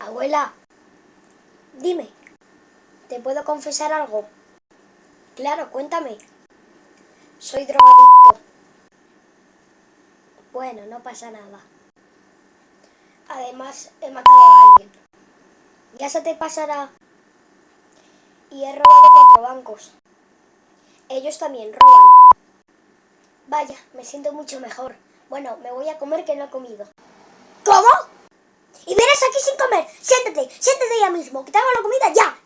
Abuela, dime, ¿te puedo confesar algo? Claro, cuéntame. Soy drogadicto. Bueno, no pasa nada. Además, he matado a alguien. Ya se te pasará. Y he robado cuatro bancos. Ellos también roban. Vaya, me siento mucho mejor. Bueno, me voy a comer que no he comido. ¿Cómo? Mismo, que la comida ya,